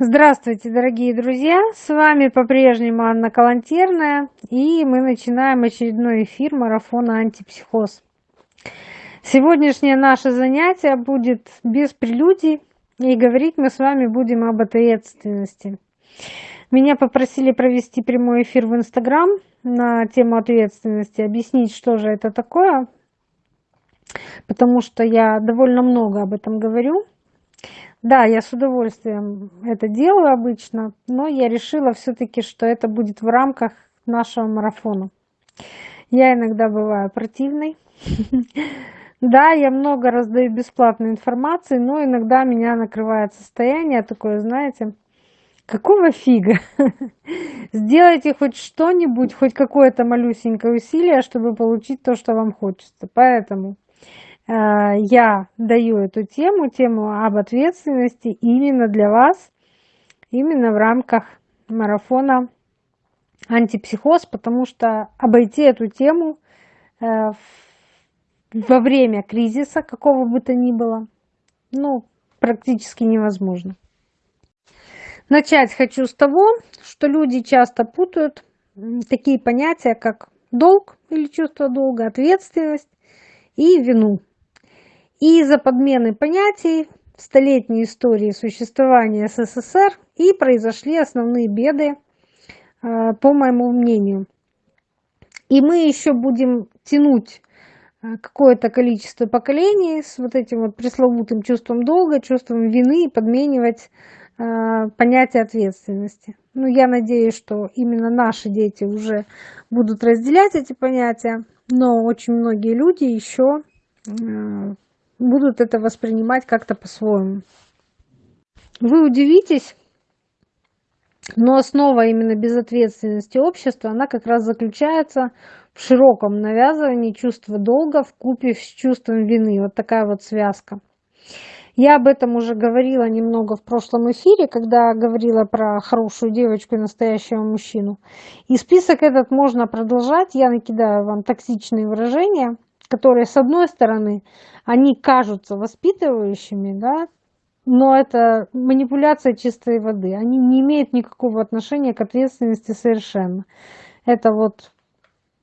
Здравствуйте, дорогие друзья! С вами по-прежнему Анна Калантерная, и мы начинаем очередной эфир марафона «Антипсихоз». Сегодняшнее наше занятие будет без прелюдий, и говорить мы с вами будем об ответственности. Меня попросили провести прямой эфир в Инстаграм на тему ответственности, объяснить, что же это такое, потому что я довольно много об этом говорю – да, я с удовольствием это делаю обычно, но я решила все-таки, что это будет в рамках нашего марафона. Я иногда бываю противной. Да, я много раздаю бесплатной информации, но иногда меня накрывает состояние такое, знаете, какого фига? Сделайте хоть что-нибудь, хоть какое-то малюсенькое усилие, чтобы получить то, что вам хочется. Поэтому я даю эту тему, тему об ответственности именно для вас, именно в рамках марафона антипсихоз, потому что обойти эту тему э, во время кризиса, какого бы то ни было, ну, практически невозможно. Начать хочу с того, что люди часто путают такие понятия, как долг или чувство долга, ответственность и вину. И из-за подмены понятий в столетней истории существования СССР и произошли основные беды, а, по моему мнению. И мы еще будем тянуть а, какое-то количество поколений с вот этим вот пресловутым чувством долга, чувством вины и подменивать э, понятие ответственности. Ну, я надеюсь, что именно наши дети уже будут разделять эти понятия, но очень многие люди еще будут это воспринимать как-то по-своему. Вы удивитесь, но основа именно безответственности общества, она как раз заключается в широком навязывании чувства долга в купе с чувством вины. Вот такая вот связка. Я об этом уже говорила немного в прошлом эфире, когда говорила про хорошую девочку и настоящего мужчину. И список этот можно продолжать. Я накидаю вам токсичные выражения, которые, с одной стороны, они кажутся воспитывающими, да, но это манипуляция чистой воды. Они не имеют никакого отношения к ответственности совершенно. Это вот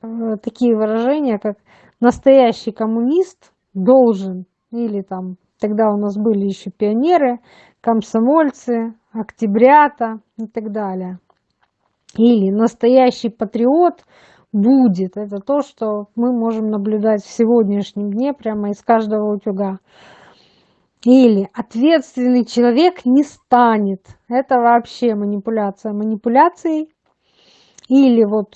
э, такие выражения, как настоящий коммунист должен, или там, тогда у нас были еще пионеры, комсомольцы, октябрята и так далее. Или настоящий патриот будет. Это то, что мы можем наблюдать в сегодняшнем дне прямо из каждого утюга. Или ответственный человек не станет. Это вообще манипуляция манипуляцией. Или вот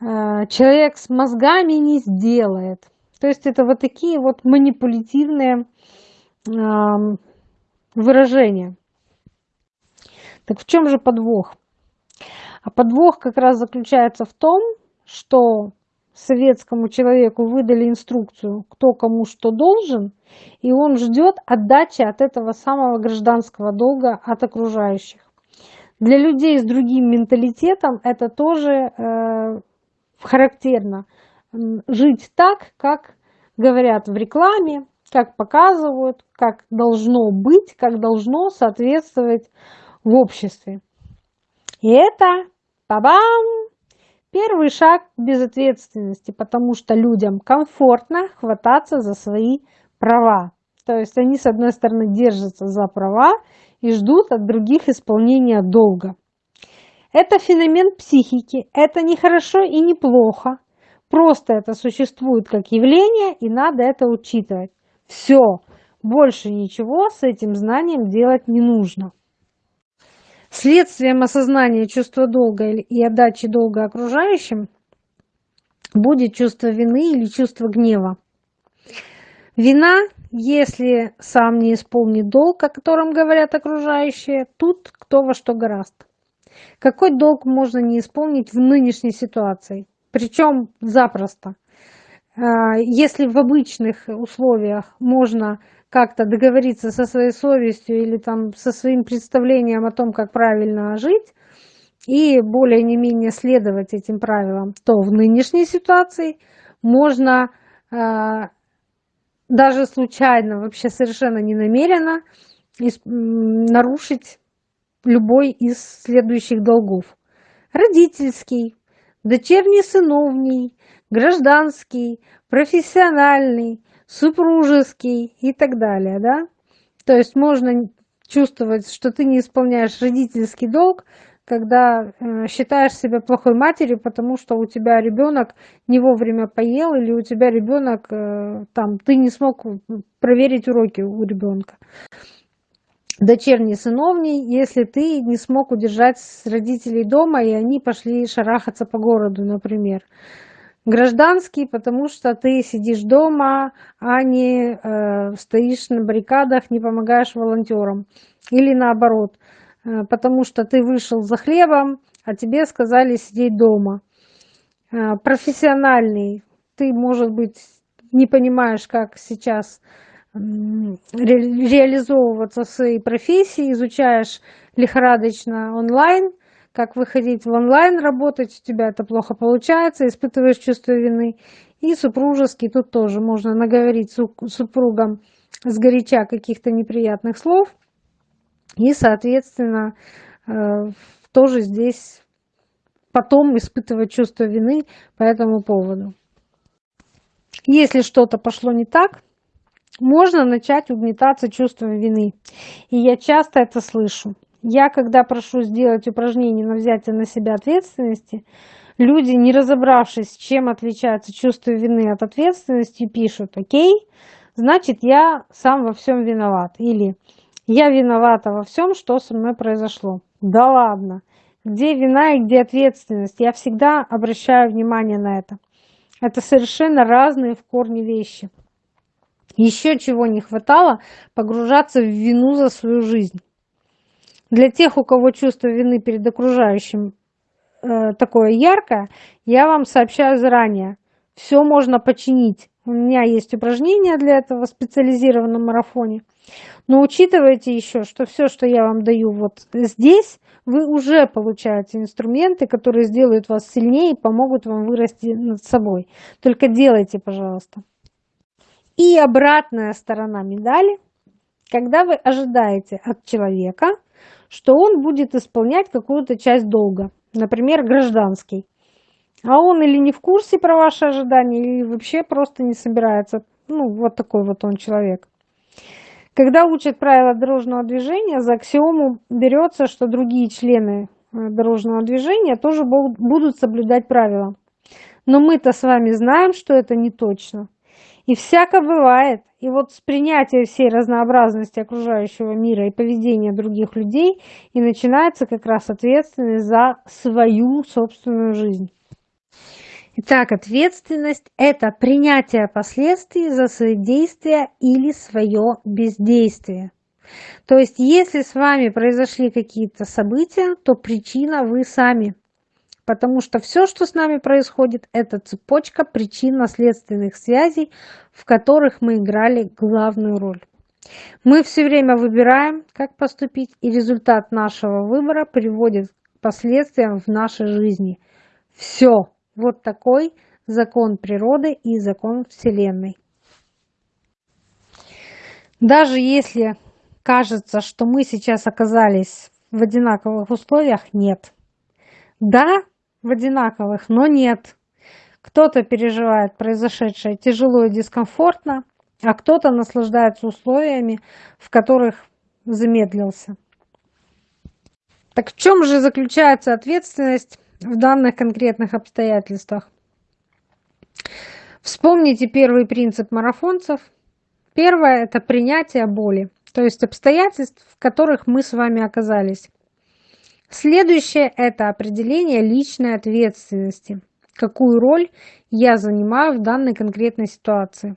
э, человек с мозгами не сделает. То есть это вот такие вот манипулятивные э, выражения. Так в чем же подвох? А подвох как раз заключается в том, что советскому человеку выдали инструкцию, кто кому что должен, и он ждет отдачи от этого самого гражданского долга от окружающих. Для людей с другим менталитетом это тоже э, характерно. Жить так, как говорят в рекламе, как показывают, как должно быть, как должно соответствовать в обществе. И это, бабам, Первый шаг безответственности, потому что людям комфортно хвататься за свои права. То есть они, с одной стороны, держатся за права и ждут от других исполнения долга. Это феномен психики, это не хорошо и не плохо. Просто это существует как явление, и надо это учитывать. Все, больше ничего с этим знанием делать не нужно. Следствием осознания чувства долга и отдачи долга окружающим будет чувство вины или чувство гнева. Вина, если сам не исполнит долг, о котором говорят окружающие, тут кто во что гораст. Какой долг можно не исполнить в нынешней ситуации? Причем запросто. А, если в обычных условиях можно как-то договориться со своей совестью или там со своим представлением о том, как правильно жить, и более не менее следовать этим правилам, то в нынешней ситуации можно э, даже случайно, вообще совершенно не намеренно нарушить любой из следующих долгов. Родительский, дочерний сыновний, гражданский, профессиональный, супружеский и так далее. Да? То есть можно чувствовать, что ты не исполняешь родительский долг, когда э, считаешь себя плохой матерью, потому что у тебя ребенок не вовремя поел, или у тебя ребенок э, там, ты не смог проверить уроки у ребенка. Дочерний сыновний, если ты не смог удержать родителей дома, и они пошли шарахаться по городу, например. Гражданский, потому что ты сидишь дома, а не э, стоишь на баррикадах, не помогаешь волонтерам. Или наоборот, э, потому что ты вышел за хлебом, а тебе сказали сидеть дома. Э, профессиональный, ты, может быть, не понимаешь, как сейчас ре реализовываться в своей профессии, изучаешь лихорадочно онлайн – как выходить в онлайн работать, у тебя это плохо получается, испытываешь чувство вины. И супружеский тут тоже можно наговорить супругам с горяча каких-то неприятных слов. И, соответственно, э, тоже здесь потом испытывать чувство вины по этому поводу. Если что-то пошло не так, можно начать угнетаться чувством вины. И я часто это слышу. Я, когда прошу сделать упражнение на взятие на себя ответственности, люди, не разобравшись, чем отличается чувство вины от ответственности, пишут «Окей, значит, я сам во всем виноват» или «Я виновата во всем, что со мной произошло». Да ладно, где вина и где ответственность? Я всегда обращаю внимание на это. Это совершенно разные в корне вещи. Еще чего не хватало – погружаться в вину за свою жизнь. Для тех, у кого чувство вины перед окружающим э, такое яркое, я вам сообщаю заранее. Все можно починить. У меня есть упражнения для этого в специализированном марафоне. Но учитывайте еще, что все, что я вам даю вот здесь, вы уже получаете инструменты, которые сделают вас сильнее и помогут вам вырасти над собой. Только делайте, пожалуйста. И обратная сторона медали, когда вы ожидаете от человека что он будет исполнять какую-то часть долга, например, гражданский. А он или не в курсе про ваши ожидания, или вообще просто не собирается. Ну, вот такой вот он человек. Когда учат правила дорожного движения, за аксиому берется, что другие члены э, дорожного движения тоже будут соблюдать правила. Но мы-то с вами знаем, что это не точно. И всяко бывает. И вот с принятия всей разнообразности окружающего мира и поведения других людей и начинается как раз ответственность за свою собственную жизнь. Итак, ответственность – это принятие последствий за свои действия или свое бездействие. То есть, если с вами произошли какие-то события, то причина вы сами. Потому что все, что с нами происходит, это цепочка причинно-следственных связей, в которых мы играли главную роль. Мы все время выбираем, как поступить, и результат нашего выбора приводит к последствиям в нашей жизни. Все. Вот такой закон природы и закон Вселенной. Даже если кажется, что мы сейчас оказались в одинаковых условиях, нет. Да, в одинаковых, но нет. Кто-то переживает произошедшее тяжело и дискомфортно, а кто-то наслаждается условиями, в которых замедлился. Так в чем же заключается ответственность в данных конкретных обстоятельствах? Вспомните первый принцип марафонцев. Первое – это принятие боли, то есть обстоятельств, в которых мы с вами оказались. Следующее – это определение личной ответственности. Какую роль я занимаю в данной конкретной ситуации.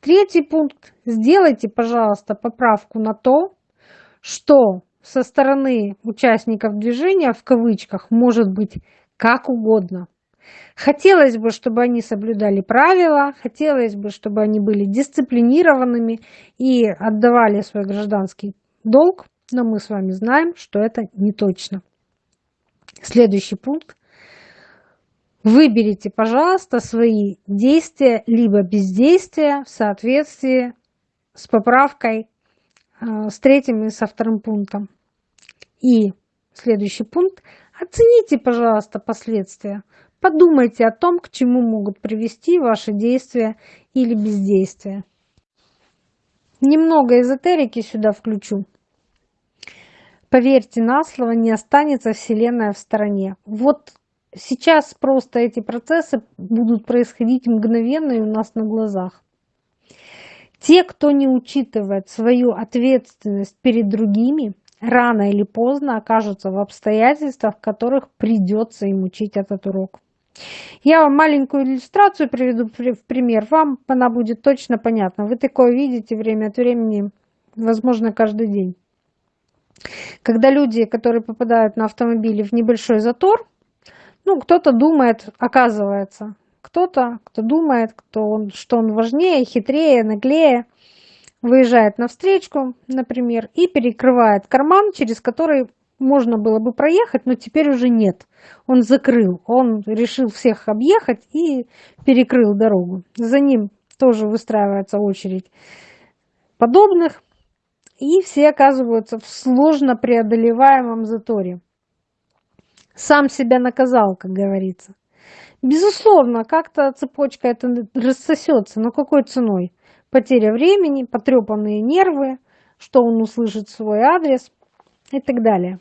Третий пункт. Сделайте, пожалуйста, поправку на то, что со стороны участников движения, в кавычках, может быть как угодно. Хотелось бы, чтобы они соблюдали правила, хотелось бы, чтобы они были дисциплинированными и отдавали свой гражданский долг но мы с вами знаем, что это не точно. Следующий пункт. Выберите, пожалуйста, свои действия либо бездействия в соответствии с поправкой э, с третьим и со вторым пунктом. И следующий пункт. Оцените, пожалуйста, последствия. Подумайте о том, к чему могут привести ваши действия или бездействие. Немного эзотерики сюда включу. Поверьте на слово, не останется Вселенная в стороне. Вот сейчас просто эти процессы будут происходить мгновенно и у нас на глазах. Те, кто не учитывает свою ответственность перед другими, рано или поздно окажутся в обстоятельствах, в которых придется им учить этот урок. Я вам маленькую иллюстрацию приведу в пример. Вам она будет точно понятна. Вы такое видите время от времени, возможно, каждый день. Когда люди, которые попадают на автомобиле в небольшой затор, ну, кто-то думает, оказывается, кто-то, кто думает, кто он, что он важнее, хитрее, наглее, выезжает на встречку, например, и перекрывает карман, через который можно было бы проехать, но теперь уже нет. Он закрыл, он решил всех объехать и перекрыл дорогу. За ним тоже выстраивается очередь подобных и все оказываются в сложно преодолеваемом заторе. Сам себя наказал, как говорится. Безусловно, как-то цепочка это рассосется, но какой ценой? Потеря времени, потрепанные нервы, что он услышит свой адрес и так далее.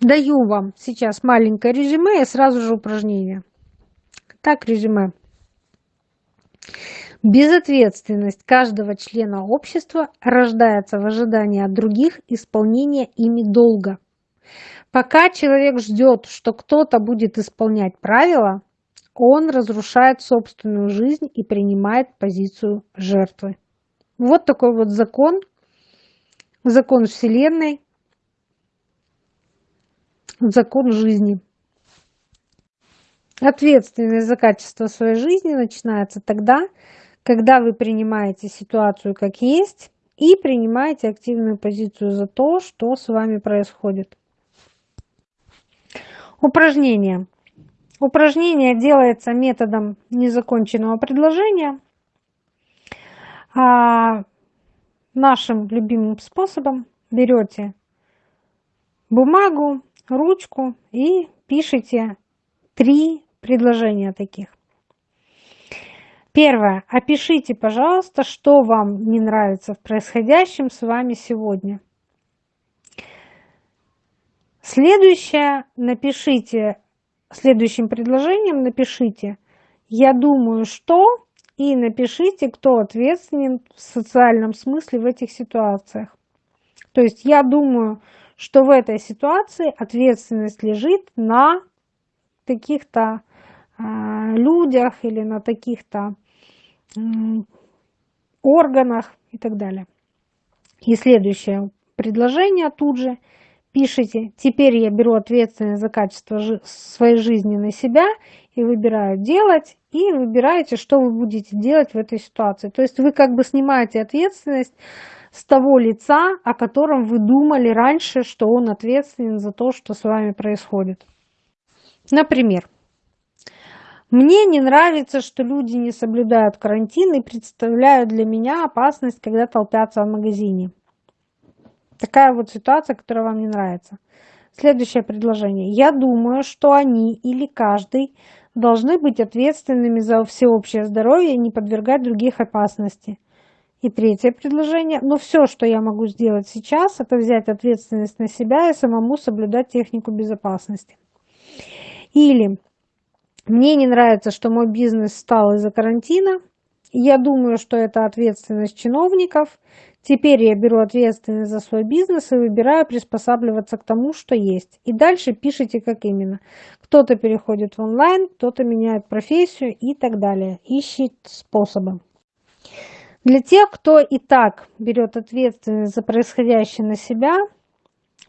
Даю вам сейчас маленькое резюме и сразу же упражнение. Так, резюме. Безответственность каждого члена общества рождается в ожидании от других исполнения ими долга. Пока человек ждет, что кто-то будет исполнять правила, он разрушает собственную жизнь и принимает позицию жертвы. Вот такой вот закон, закон Вселенной, закон жизни. Ответственность за качество своей жизни начинается тогда, когда вы принимаете ситуацию как есть и принимаете активную позицию за то, что с вами происходит. Упражнение. Упражнение делается методом незаконченного предложения. А нашим любимым способом берете бумагу, ручку и пишите три предложения таких. Первое. Опишите, пожалуйста, что вам не нравится в происходящем с вами сегодня. Следующее. Напишите, следующим предложением напишите «Я думаю, что…» и напишите, кто ответственен в социальном смысле в этих ситуациях. То есть я думаю, что в этой ситуации ответственность лежит на таких-то э, людях или на таких-то органах и так далее. И следующее предложение тут же пишите, теперь я беру ответственность за качество своей жизни на себя и выбираю делать, и выбираете, что вы будете делать в этой ситуации. То есть вы как бы снимаете ответственность с того лица, о котором вы думали раньше, что он ответственен за то, что с вами происходит. Например, мне не нравится, что люди не соблюдают карантин и представляют для меня опасность, когда толпятся в магазине. Такая вот ситуация, которая вам не нравится. Следующее предложение. Я думаю, что они или каждый должны быть ответственными за всеобщее здоровье и не подвергать других опасности. И третье предложение. Но все, что я могу сделать сейчас, это взять ответственность на себя и самому соблюдать технику безопасности. Или мне не нравится, что мой бизнес стал из-за карантина. Я думаю, что это ответственность чиновников. Теперь я беру ответственность за свой бизнес и выбираю приспосабливаться к тому, что есть. И дальше пишите, как именно. Кто-то переходит в онлайн, кто-то меняет профессию и так далее. Ищет способы. Для тех, кто и так берет ответственность за происходящее на себя,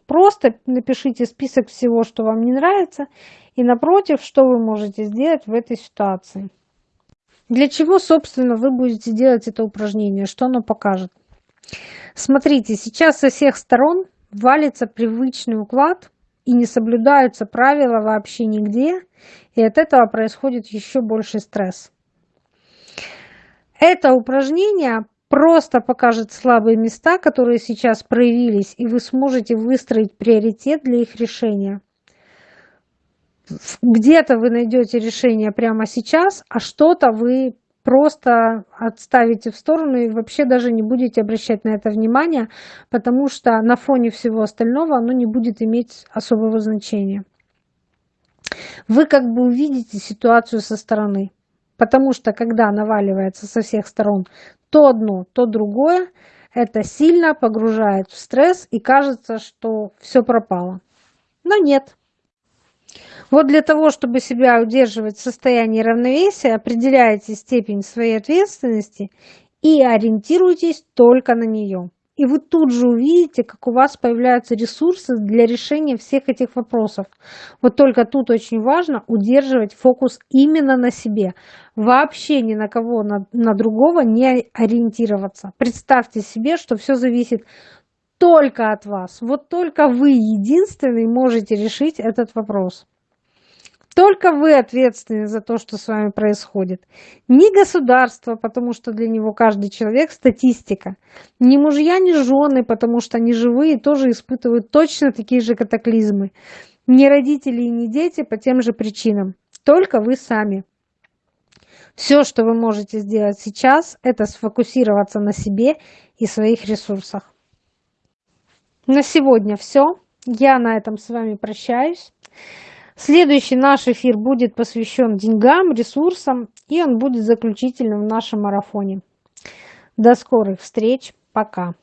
просто напишите список всего, что вам не нравится, и напротив, что вы можете сделать в этой ситуации. Для чего, собственно, вы будете делать это упражнение? Что оно покажет? Смотрите, сейчас со всех сторон валится привычный уклад и не соблюдаются правила вообще нигде, и от этого происходит еще больше стресс. Это упражнение просто покажет слабые места, которые сейчас проявились, и вы сможете выстроить приоритет для их решения. Где-то вы найдете решение прямо сейчас, а что-то вы просто отставите в сторону и вообще даже не будете обращать на это внимание, потому что на фоне всего остального оно не будет иметь особого значения. Вы как бы увидите ситуацию со стороны, потому что когда наваливается со всех сторон то одно, то другое, это сильно погружает в стресс и кажется, что все пропало. Но нет. Вот для того, чтобы себя удерживать в состоянии равновесия, определяйте степень своей ответственности и ориентируйтесь только на нее. И вы тут же увидите, как у вас появляются ресурсы для решения всех этих вопросов. Вот только тут очень важно удерживать фокус именно на себе. Вообще ни на кого, на, на другого не ориентироваться. Представьте себе, что все зависит только от вас. Вот только вы единственный можете решить этот вопрос. Только вы ответственны за то, что с вами происходит. Не государство, потому что для него каждый человек статистика. Не мужья, не жены, потому что они живые тоже испытывают точно такие же катаклизмы. Не родители и не дети по тем же причинам. Только вы сами. Все, что вы можете сделать сейчас, это сфокусироваться на себе и своих ресурсах. На сегодня все. Я на этом с вами прощаюсь. Следующий наш эфир будет посвящен деньгам, ресурсам, и он будет заключительным в нашем марафоне. До скорых встреч. Пока.